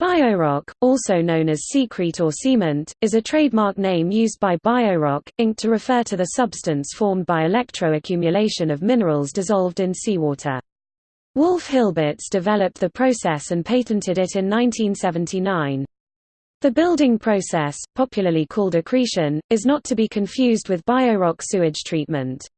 Biorock, also known as Seacrete or Seament, is a trademark name used by Biorock, Inc. to refer to the substance formed by electroaccumulation of minerals dissolved in seawater. Wolf Hilbertz developed the process and patented it in 1979. The building process, popularly called accretion, is not to be confused with biorock sewage treatment.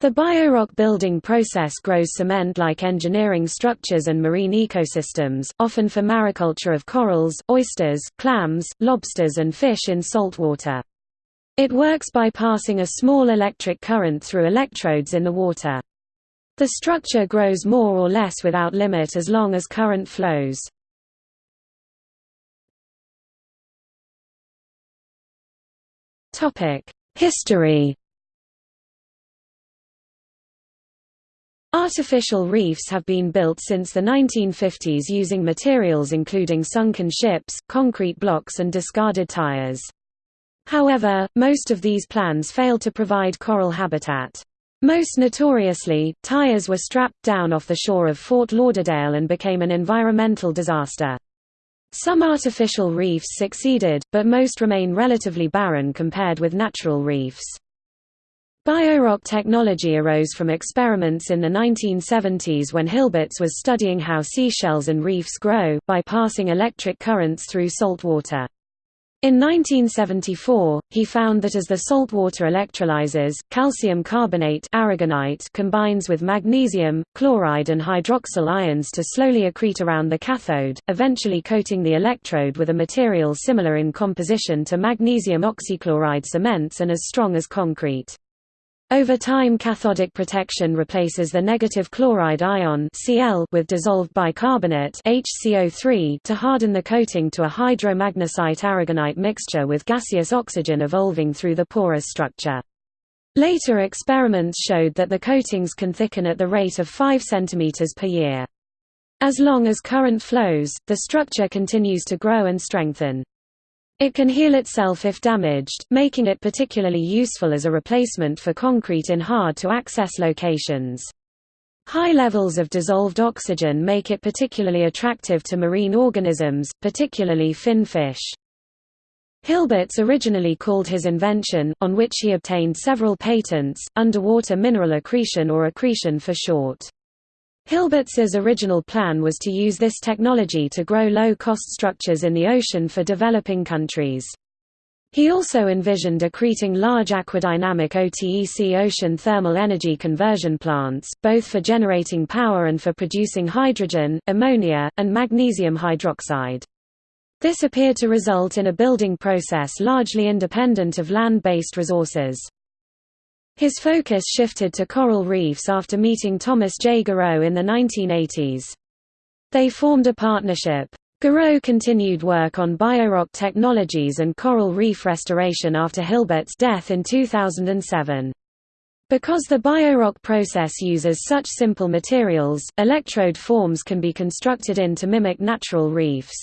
The biorock building process grows cement-like engineering structures and marine ecosystems, often for mariculture of corals, oysters, clams, lobsters and fish in salt water. It works by passing a small electric current through electrodes in the water. The structure grows more or less without limit as long as current flows. History Artificial reefs have been built since the 1950s using materials including sunken ships, concrete blocks and discarded tires. However, most of these plans failed to provide coral habitat. Most notoriously, tires were strapped down off the shore of Fort Lauderdale and became an environmental disaster. Some artificial reefs succeeded, but most remain relatively barren compared with natural reefs. Biorock technology arose from experiments in the 1970s when Hilbertz was studying how seashells and reefs grow, by passing electric currents through salt water. In 1974, he found that as the saltwater electrolyzes, calcium carbonate aragonite combines with magnesium, chloride and hydroxyl ions to slowly accrete around the cathode, eventually coating the electrode with a material similar in composition to magnesium oxychloride cements and as strong as concrete. Over time cathodic protection replaces the negative chloride ion Cl with dissolved bicarbonate HCO3 to harden the coating to a hydromagnesite aragonite mixture with gaseous oxygen evolving through the porous structure. Later experiments showed that the coatings can thicken at the rate of 5 cm per year. As long as current flows, the structure continues to grow and strengthen. It can heal itself if damaged, making it particularly useful as a replacement for concrete in hard-to-access locations. High levels of dissolved oxygen make it particularly attractive to marine organisms, particularly fin fish. Hilbertz originally called his invention, on which he obtained several patents, underwater mineral accretion or accretion for short. Hilbertz's original plan was to use this technology to grow low-cost structures in the ocean for developing countries. He also envisioned accreting large aquadynamic OTEC ocean thermal energy conversion plants, both for generating power and for producing hydrogen, ammonia, and magnesium hydroxide. This appeared to result in a building process largely independent of land-based resources. His focus shifted to coral reefs after meeting Thomas J. Goreau in the 1980s. They formed a partnership. Goreau continued work on biorock technologies and coral reef restoration after Hilbert's death in 2007. Because the biorock process uses such simple materials, electrode forms can be constructed in to mimic natural reefs.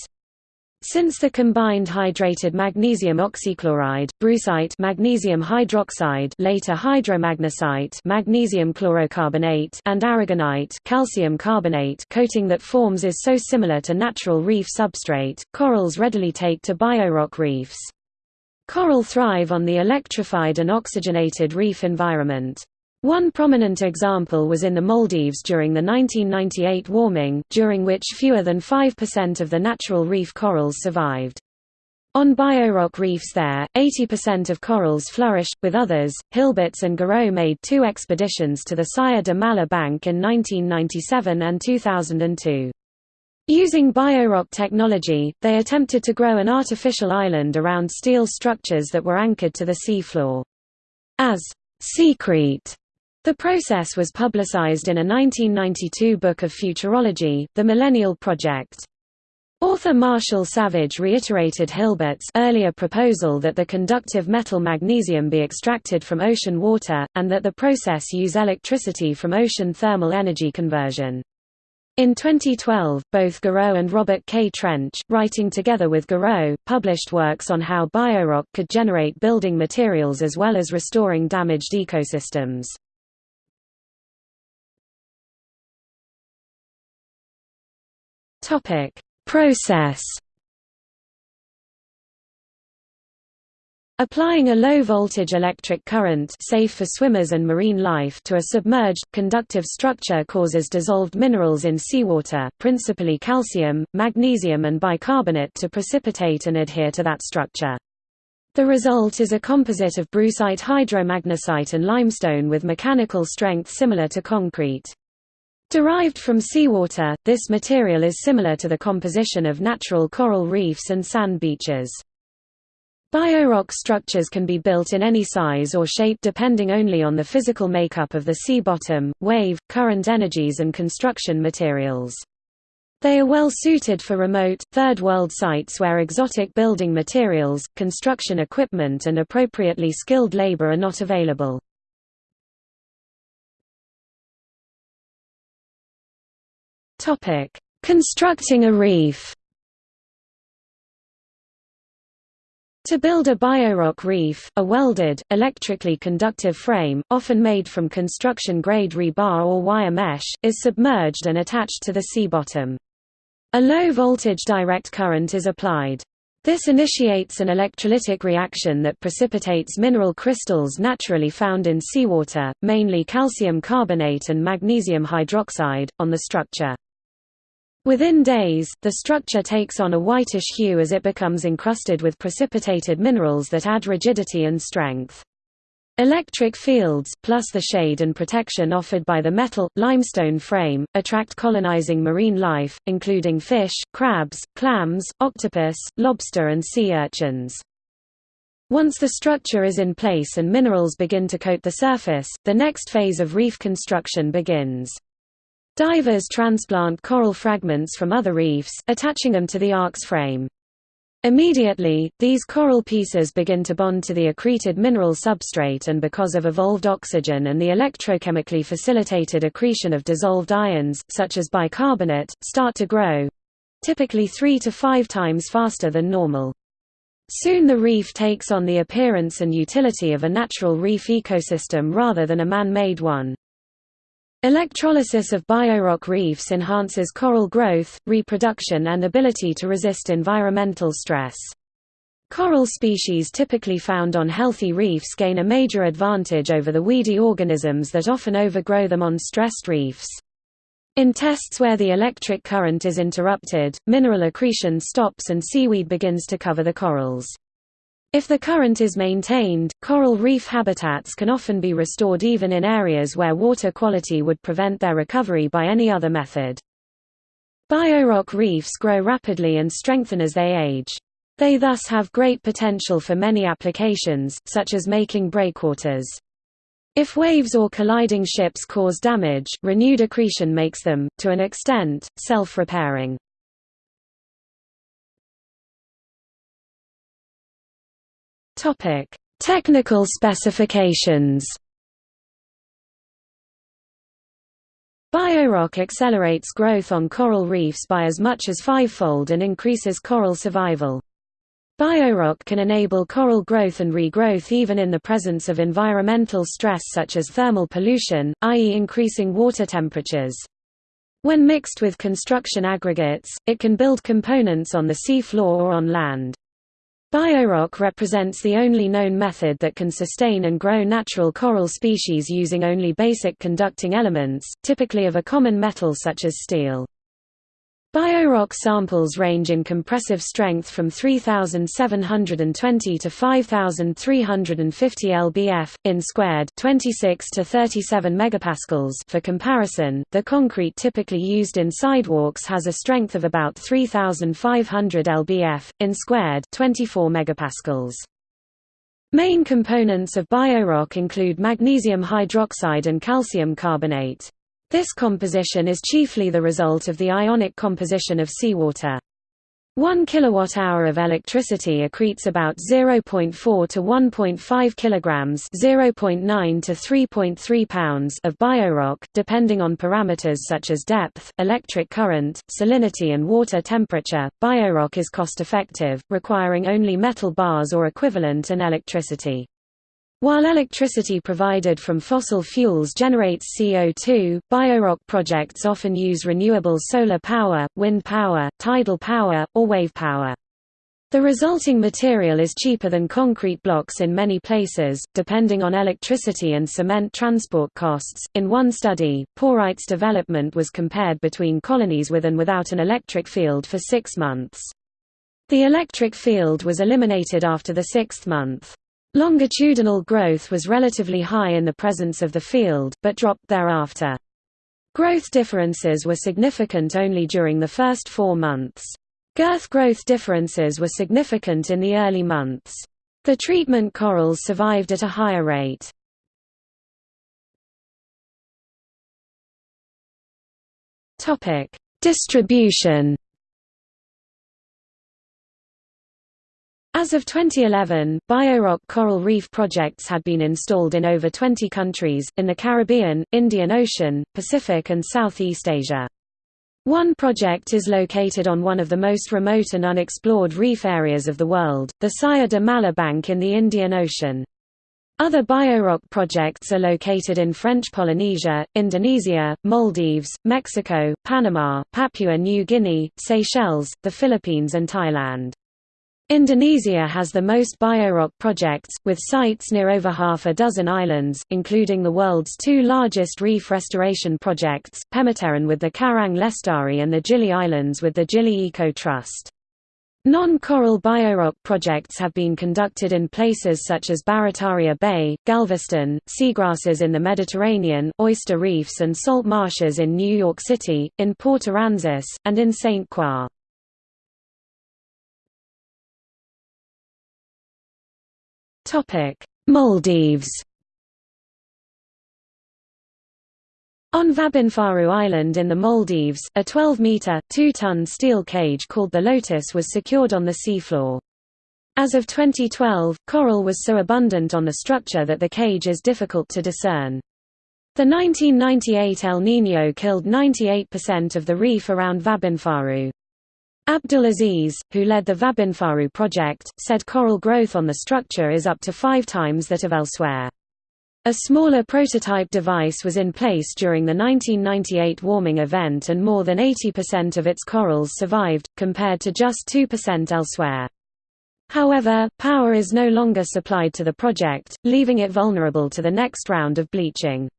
Since the combined hydrated magnesium oxychloride, brucite magnesium hydroxide later hydromagnesite magnesium chlorocarbonate and aragonite calcium carbonate coating that forms is so similar to natural reef substrate, corals readily take to biorock reefs. Coral thrive on the electrified and oxygenated reef environment. One prominent example was in the Maldives during the 1998 warming, during which fewer than 5% of the natural reef corals survived. On biorock reefs there, 80% of corals flourish. With others, Hilbertz and Goreau made two expeditions to the Saya de Malha Bank in 1997 and 2002. Using biorock technology, they attempted to grow an artificial island around steel structures that were anchored to the seafloor. As Seacrete the process was publicized in a 1992 book of futurology, The Millennial Project. Author Marshall Savage reiterated Hilbert's earlier proposal that the conductive metal magnesium be extracted from ocean water, and that the process use electricity from ocean thermal energy conversion. In 2012, both Goreau and Robert K. Trench, writing together with Goreau, published works on how biorock could generate building materials as well as restoring damaged ecosystems. Topic: Process Applying a low-voltage electric current safe for swimmers and marine life to a submerged, conductive structure causes dissolved minerals in seawater, principally calcium, magnesium and bicarbonate to precipitate and adhere to that structure. The result is a composite of brucite hydromagnesite and limestone with mechanical strength similar to concrete. Derived from seawater, this material is similar to the composition of natural coral reefs and sand beaches. Biorock structures can be built in any size or shape depending only on the physical makeup of the sea bottom, wave, current energies and construction materials. They are well suited for remote, third-world sites where exotic building materials, construction equipment and appropriately skilled labor are not available. Constructing a reef To build a biorock reef, a welded, electrically conductive frame, often made from construction-grade rebar or wire mesh, is submerged and attached to the sea bottom. A low-voltage direct current is applied. This initiates an electrolytic reaction that precipitates mineral crystals naturally found in seawater, mainly calcium carbonate and magnesium hydroxide, on the structure. Within days, the structure takes on a whitish hue as it becomes encrusted with precipitated minerals that add rigidity and strength. Electric fields, plus the shade and protection offered by the metal, limestone frame, attract colonizing marine life, including fish, crabs, clams, octopus, lobster and sea urchins. Once the structure is in place and minerals begin to coat the surface, the next phase of reef construction begins. Divers transplant coral fragments from other reefs, attaching them to the ark's frame. Immediately, these coral pieces begin to bond to the accreted mineral substrate and because of evolved oxygen and the electrochemically facilitated accretion of dissolved ions, such as bicarbonate, start to grow—typically three to five times faster than normal. Soon the reef takes on the appearance and utility of a natural reef ecosystem rather than a man-made one. Electrolysis of biorock reefs enhances coral growth, reproduction and ability to resist environmental stress. Coral species typically found on healthy reefs gain a major advantage over the weedy organisms that often overgrow them on stressed reefs. In tests where the electric current is interrupted, mineral accretion stops and seaweed begins to cover the corals. If the current is maintained, coral reef habitats can often be restored even in areas where water quality would prevent their recovery by any other method. Biorock reefs grow rapidly and strengthen as they age. They thus have great potential for many applications, such as making breakwaters. If waves or colliding ships cause damage, renewed accretion makes them, to an extent, self-repairing. Topic: Technical specifications. Biorock accelerates growth on coral reefs by as much as fivefold and increases coral survival. Biorock can enable coral growth and regrowth even in the presence of environmental stress such as thermal pollution, i.e. increasing water temperatures. When mixed with construction aggregates, it can build components on the sea floor or on land. Biorock represents the only known method that can sustain and grow natural coral species using only basic conducting elements, typically of a common metal such as steel. Biorock samples range in compressive strength from 3720 to 5350 lbf in squared, 26 to 37 megapascals. For comparison, the concrete typically used in sidewalks has a strength of about 3500 lbf in squared, 24 megapascals. Main components of biorock include magnesium hydroxide and calcium carbonate. This composition is chiefly the result of the ionic composition of seawater. 1 kilowatt-hour of electricity accretes about 0.4 to 1.5 kilograms, 0.9 to 3.3 pounds of biorock, depending on parameters such as depth, electric current, salinity and water temperature. Biorock is cost-effective, requiring only metal bars or equivalent and electricity. While electricity provided from fossil fuels generates CO2, biorock projects often use renewable solar power, wind power, tidal power, or wave power. The resulting material is cheaper than concrete blocks in many places, depending on electricity and cement transport costs. In one study, Porites development was compared between colonies with and without an electric field for six months. The electric field was eliminated after the sixth month. Longitudinal growth was relatively high in the presence of the field, but dropped thereafter. Growth differences were significant only during the first four months. Girth growth differences were significant in the early months. The treatment corals survived at a higher rate. Distribution As of 2011, Biorock coral reef projects had been installed in over 20 countries, in the Caribbean, Indian Ocean, Pacific and Southeast Asia. One project is located on one of the most remote and unexplored reef areas of the world, the Saya de Malha Bank in the Indian Ocean. Other biorock projects are located in French Polynesia, Indonesia, Maldives, Mexico, Panama, Papua New Guinea, Seychelles, the Philippines and Thailand. Indonesia has the most biorock projects, with sites near over half a dozen islands, including the world's two largest reef restoration projects, Pemuteran with the Karang Lestari and the Gili Islands with the Gili Eco Trust. Non-coral biorock projects have been conducted in places such as Barataria Bay, Galveston, seagrasses in the Mediterranean, oyster reefs and salt marshes in New York City, in Port Aransas, and in St. Croix. Maldives On Vabbinfaru Island in the Maldives, a 12-metre, 2-ton steel cage called the Lotus was secured on the seafloor. As of 2012, coral was so abundant on the structure that the cage is difficult to discern. The 1998 El Niño killed 98% of the reef around Vabbinfaru. Abdulaziz, who led the Vabbinfaru project, said coral growth on the structure is up to five times that of elsewhere. A smaller prototype device was in place during the 1998 warming event and more than 80% of its corals survived, compared to just 2% elsewhere. However, power is no longer supplied to the project, leaving it vulnerable to the next round of bleaching.